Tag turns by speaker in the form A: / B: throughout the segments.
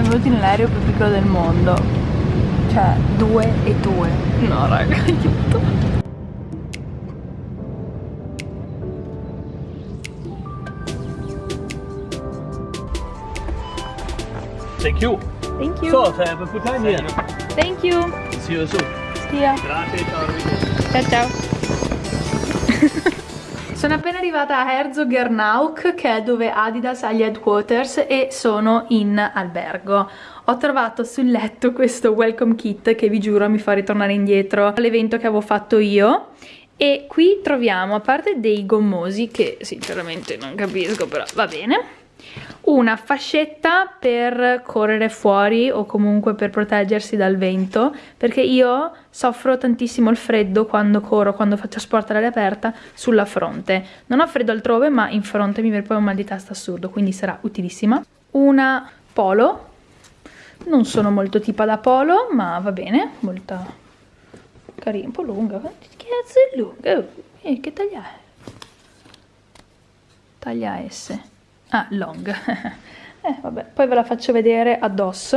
A: benvenuti nell'aereo più piccolo del mondo. Cioè, due e due. No, raga, aiuto.
B: Thank you.
A: Thank you.
B: So, have a good time here.
A: Thank you.
B: See you soon.
A: Stia.
B: Grazie, ciao.
A: Ciao ciao. Sono appena arrivata a Herzogernauch, che è dove Adidas ha gli headquarters, e sono in albergo. Ho trovato sul letto questo welcome kit che vi giuro mi fa ritornare indietro all'evento che avevo fatto io. E qui troviamo, a parte dei gommosi, che sinceramente non capisco, però va bene, una fascetta per correre fuori o comunque per proteggersi dal vento perché io soffro tantissimo il freddo quando corro, quando faccio sport all'aria aperta sulla fronte. Non ho freddo altrove ma in fronte mi viene poi un mal di testa assurdo quindi sarà utilissima. Una polo. Non sono molto tipa da polo ma va bene molto carina, un po' lunga. Che cazzo è lunga? Eh, che taglia è? taglia S ah long. Eh vabbè poi ve la faccio vedere addosso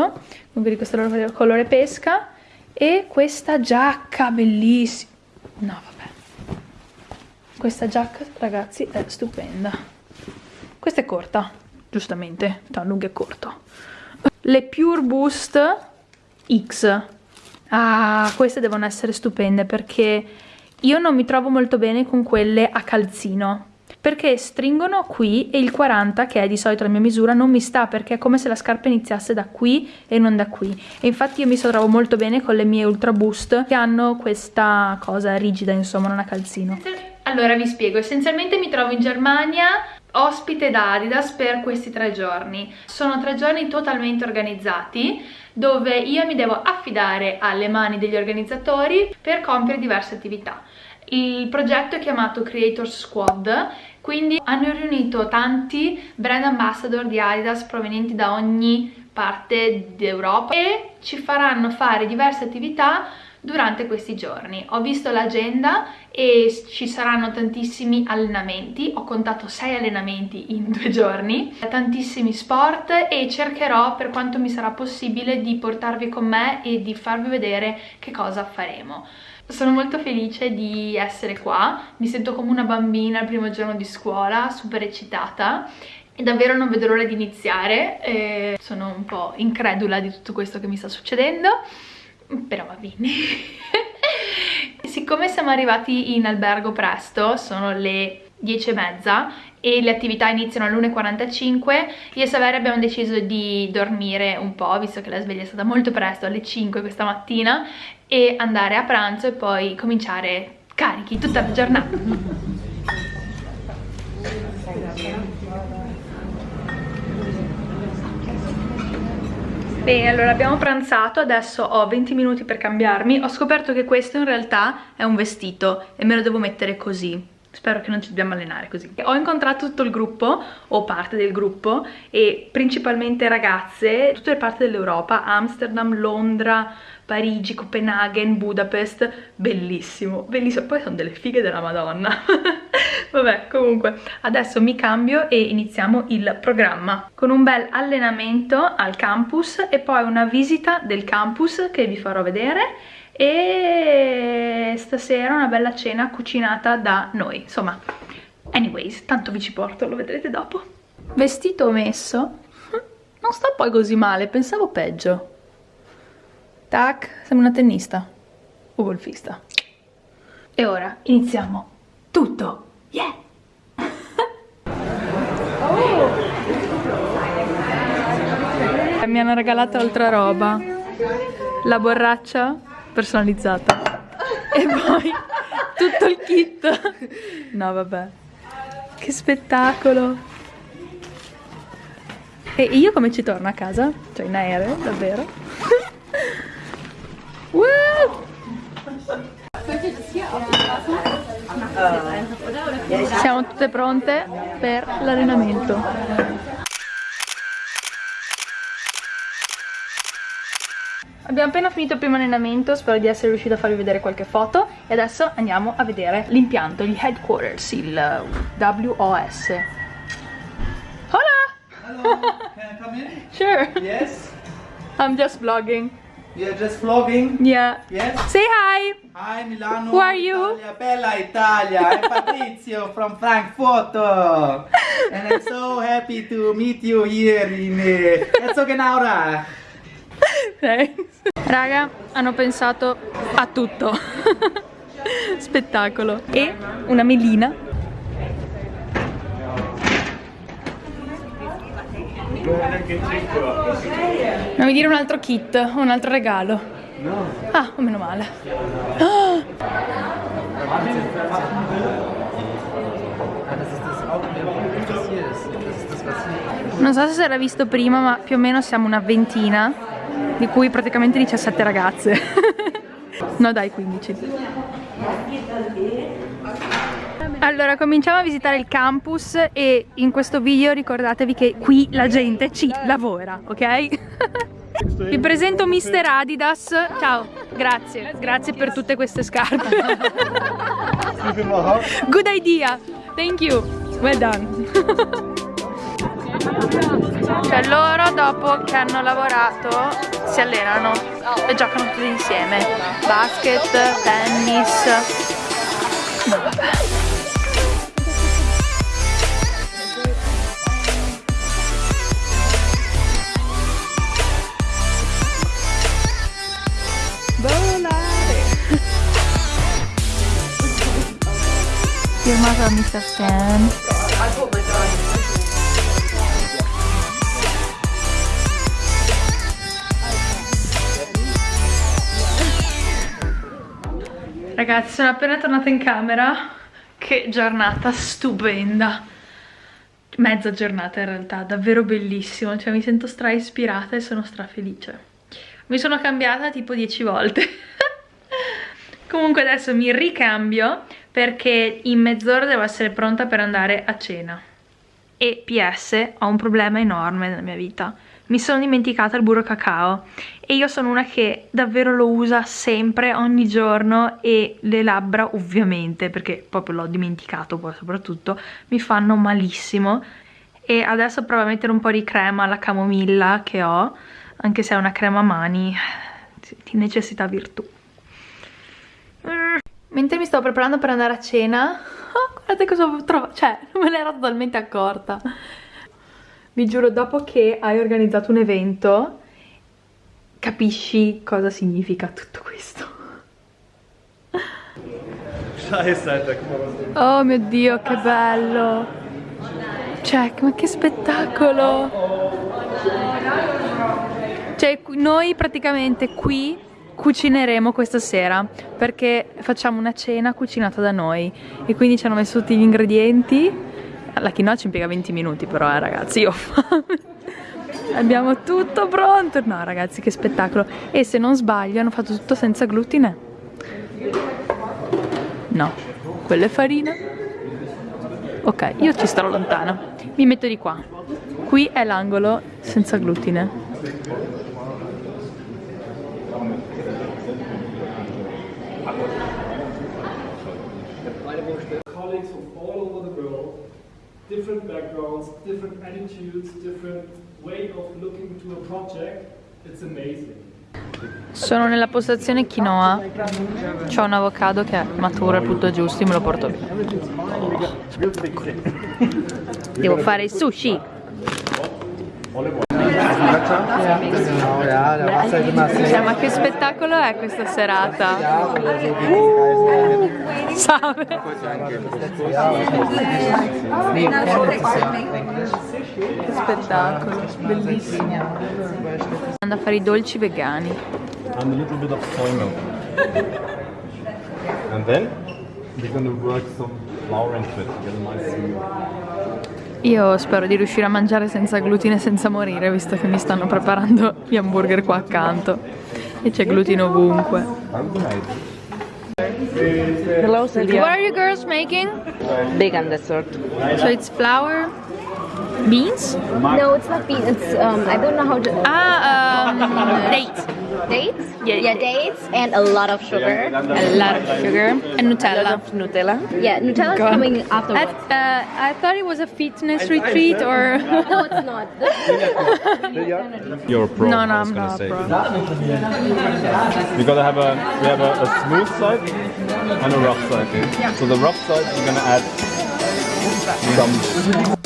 A: comunque di questo colore pesca. E questa giacca bellissima. No vabbè. Questa giacca ragazzi è stupenda. Questa è corta giustamente tra lungo e corto. Le Pure Boost X. Ah queste devono essere stupende perché io non mi trovo molto bene con quelle a calzino perché stringono qui e il 40 che è di solito la mia misura non mi sta perché è come se la scarpa iniziasse da qui e non da qui. E infatti io mi trovo molto bene con le mie Ultra Boost che hanno questa cosa rigida insomma non a calzino. Allora vi spiego. Essenzialmente mi trovo in Germania ospite da Adidas per questi tre giorni. Sono tre giorni totalmente organizzati dove io mi devo affidare alle mani degli organizzatori per compiere diverse attività il progetto è chiamato Creator Squad quindi hanno riunito tanti brand ambassador di Adidas provenienti da ogni parte d'Europa e ci faranno fare diverse attività durante questi giorni. Ho visto l'agenda e ci saranno tantissimi allenamenti, ho contato 6 allenamenti in due giorni, tantissimi sport e cercherò per quanto mi sarà possibile di portarvi con me e di farvi vedere che cosa faremo. Sono molto felice di essere qua, mi sento come una bambina il primo giorno di scuola, super eccitata e davvero non vedo l'ora di iniziare, e sono un po' incredula di tutto questo che mi sta succedendo, però va bene. Siccome siamo arrivati in albergo presto, sono le 10 e mezza e le attività iniziano alle 1.45 io e Saveria abbiamo deciso di dormire un po' visto che la sveglia è stata molto presto alle 5 questa mattina e andare a pranzo e poi cominciare carichi tutta la giornata Bene, allora abbiamo pranzato, adesso ho 20 minuti per cambiarmi. Ho scoperto che questo in realtà è un vestito e me lo devo mettere così spero che non ci dobbiamo allenare così. Ho incontrato tutto il gruppo o parte del gruppo e principalmente ragazze tutte le parti dell'Europa Amsterdam, Londra, Parigi, Copenaghen, Budapest. Bellissimo, bellissimo. Poi sono delle fighe della madonna. Vabbè comunque adesso mi cambio e iniziamo il programma. Con un bel allenamento al campus e poi una visita del campus che vi farò vedere e stasera una bella cena cucinata da noi. Insomma anyways tanto vi ci porto lo vedrete dopo. Vestito messo? Non sta poi così male pensavo peggio. Tac sembra una tennista. O golfista. E ora iniziamo tutto. Yeah! Mi hanno regalato altra roba. La borraccia personalizzata e poi tutto il kit. No vabbè. Che spettacolo. E io come ci torno a casa? cioè in aereo davvero? siamo tutte pronte per l'allenamento Abbiamo appena finito il primo allenamento, spero di essere riuscita a farvi vedere qualche foto e adesso andiamo a vedere l'impianto, il headquarters, il WOS. Hola!
B: Hello, can I come in?
A: Sure.
B: Yes.
A: I'm just vlogging.
C: You're just vlogging?
A: Yeah.
C: Yes?
A: Say hi.
C: Hi Milano.
A: Who are you?
C: Italia, bella Italia. I'm Patrizio from Frankfurt. And I'm so happy to meet you here in uh, Herzogenaurach.
A: Thanks. Raga, hanno pensato a tutto. Spettacolo. E una melina. Non mi dire un altro kit, un altro regalo. No. Ah, meno male. Ah! Non so se si era visto prima, ma più o meno siamo una ventina, di cui praticamente 17 ragazze. no dai, 15. Allora, cominciamo a visitare il campus e in questo video ricordatevi che qui la gente ci lavora, ok? Vi presento Mr. Adidas. Ciao, grazie. Grazie per tutte queste scarpe. Good idea. Thank you. Well done. Cioè loro dopo che hanno lavorato si allenano e giocano tutti insieme. Basket, tennis. No, vabbè. Volare. Firmato da Mr. Stan. Ragazzi, sono appena tornata in camera. Che giornata stupenda. Mezza giornata in realtà, davvero bellissimo. Cioè mi sento stra ispirata e sono stra felice. Mi sono cambiata tipo 10 volte. Comunque adesso mi ricambio perché in mezz'ora devo essere pronta per andare a cena. E PS, ho un problema enorme nella mia vita. Mi sono dimenticata il burro cacao e io sono una che davvero lo usa sempre, ogni giorno e le labbra ovviamente, perché proprio l'ho dimenticato poi soprattutto, mi fanno malissimo e adesso provo a mettere un po' di crema alla camomilla che ho, anche se è una crema a mani di necessità virtù. Mentre mi sto preparando per andare a cena, oh, guardate cosa ho trovato, cioè non me ne ero totalmente accorta. Vi giuro, dopo che hai organizzato un evento, capisci cosa significa tutto questo. Oh mio Dio, che bello! Cioè, ma che spettacolo! Cioè, noi praticamente qui cucineremo questa sera perché facciamo una cena cucinata da noi e quindi ci hanno messo tutti gli ingredienti. La quinoa ci impiega 20 minuti però, eh, ragazzi, io ho fame. Abbiamo tutto pronto. No, ragazzi, che spettacolo. E se non sbaglio, hanno fatto tutto senza glutine. No, quella è farina. Ok, io ci starò lontana. Mi metto di qua. Qui è l'angolo senza glutine.
D: colleagues from all different backgrounds, different attitudes, different way of looking to a project. It's amazing.
A: Sono nella postazione quinoa. C'ho un avocado che è maturo, è tutto giusto, me lo porto via. Devo fare il sushi. Ma che spettacolo è questa serata? Salve. Che spettacolo, bellissimo. Andando a fare i dolci vegani.
E: and a little bit of soy milk. and then we're gonna work some flour into it get a nice.
A: Io spero di riuscire a mangiare senza glutine e senza morire, visto che mi stanno preparando gli hamburger qua accanto. E c'è glutine ovunque.
F: Hello,
A: What
F: Celia.
A: are you girls making?
F: Vegan dessert.
A: So it's flour, Beans?
F: No, it's not beans. It's um, I don't know how to.
A: Ah, um, dates.
F: Dates?
A: Yeah,
F: yeah, dates and a lot of sugar.
A: A lot of sugar and Nutella.
G: Nutella.
F: Yeah, Nutella
A: God.
F: coming
A: I,
F: afterwards.
A: uh, I thought it was a fitness retreat or...
F: no, it's not.
E: You're a pro.
A: No, no,
E: I was
A: I'm not a
E: say.
A: pro.
E: We gotta have a we have a, a smooth side and a rough side. So the rough side we're gonna add some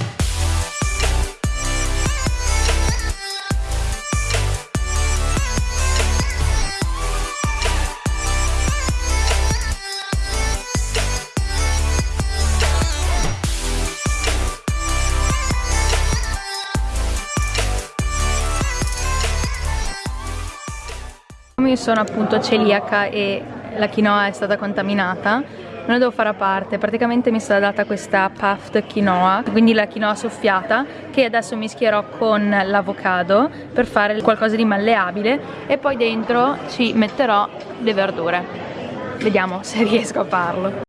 A: sono appunto celiaca e la quinoa è stata contaminata, non ne devo fare a parte. Praticamente mi è stata data questa puffed quinoa, quindi la quinoa soffiata, che adesso mischierò con l'avocado per fare qualcosa di malleabile e poi dentro ci metterò le verdure. Vediamo se riesco a farlo.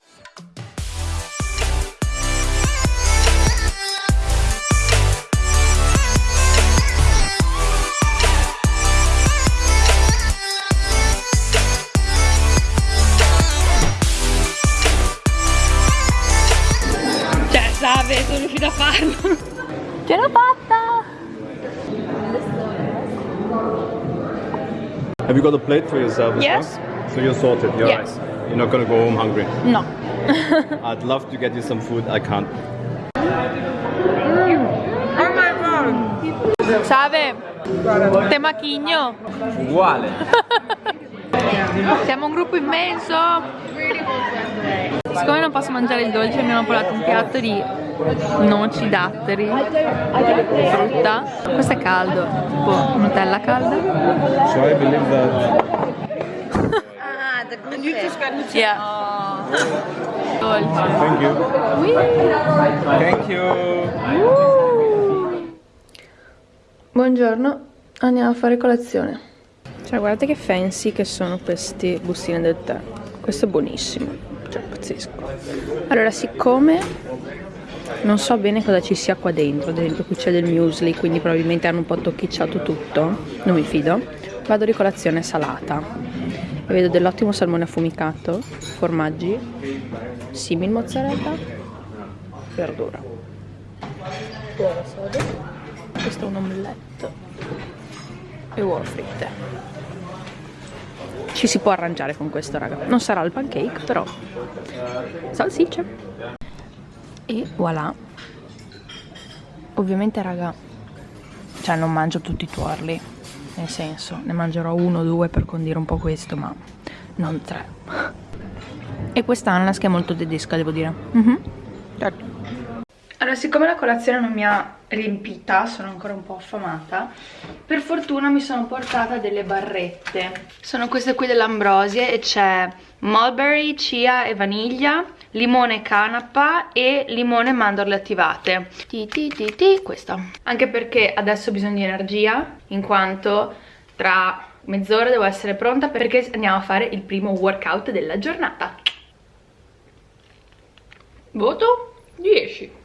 A: Cioè, Save, sono riuscita a farlo. Ce l'ho fatta!
E: Have you got a plate for yourself as
A: Yes.
E: well? So you're sorted, you're
A: Yes.
E: right. You're not gonna go home hungry.
A: No.
E: I'd love to get you some food, I can't. Mm.
A: Oh Save, te macchigno.
C: Uguale.
A: Siamo un gruppo immenso. Siccome non posso mangiare il dolce abbiamo portato un piatto di noci, datteri, frutta. Questo è caldo, tipo Nutella calda.
E: So I believe that
F: ah, the gluten.
A: Yeah. Dolce.
E: Thank you.
C: Thank you.
A: Buongiorno, andiamo a fare colazione. Cioè, guardate che fancy che sono queste bustine del tè. Questo è buonissimo, cioè pazzesco. Allora, siccome non so bene cosa ci sia qua dentro, esempio qui c'è del muesli, quindi probabilmente hanno un po' tocchicciato tutto, non mi fido, vado di colazione salata. E vedo dell'ottimo salmone affumicato, formaggi, simil mozzarella, verdura. Questo è un omelette e uova fritte. Ci si può arrangiare con questo, raga. Non sarà il pancake, però salsicce. E voilà. Ovviamente, raga, cioè non mangio tutti i tuorli. Nel senso, ne mangerò uno o due per condire un po' questo, ma non tre. E questa ananas che è molto tedesca, devo dire. Mhm. Certo. Allora, siccome la colazione non mi ha riempita, sono ancora un po' affamata, per fortuna mi sono portata delle barrette. Sono queste qui dell'Ambrosie e c'è mulberry, chia e vaniglia, limone canapa e limone mandorle attivate. Ti ti ti ti, questa. Anche perché adesso ho bisogno di energia, in quanto tra mezz'ora devo essere pronta perché andiamo a fare il primo workout della giornata. Voto 10.